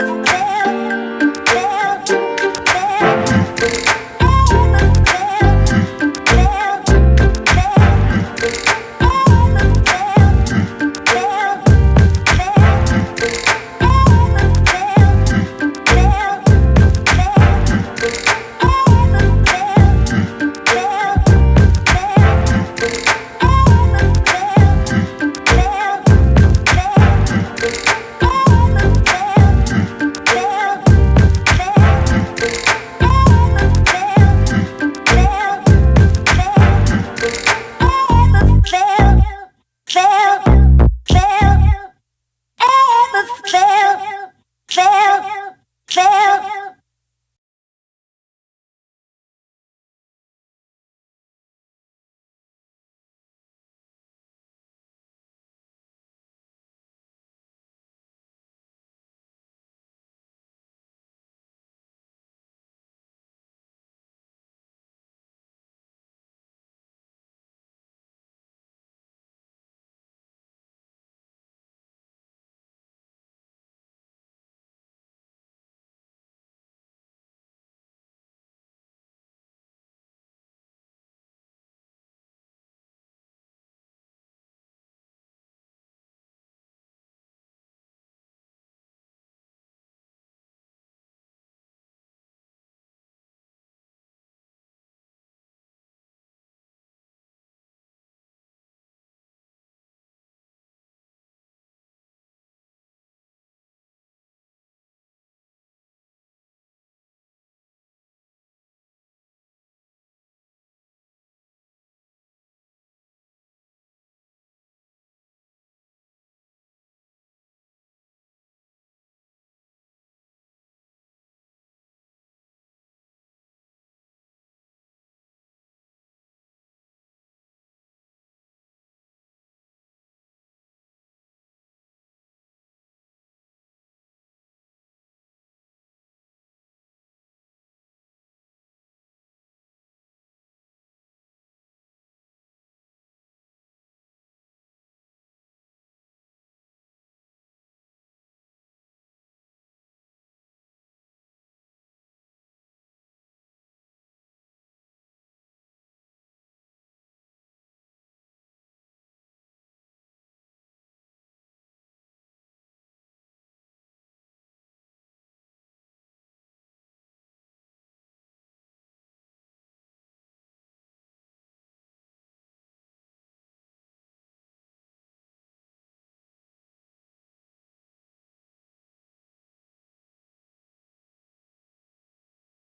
love.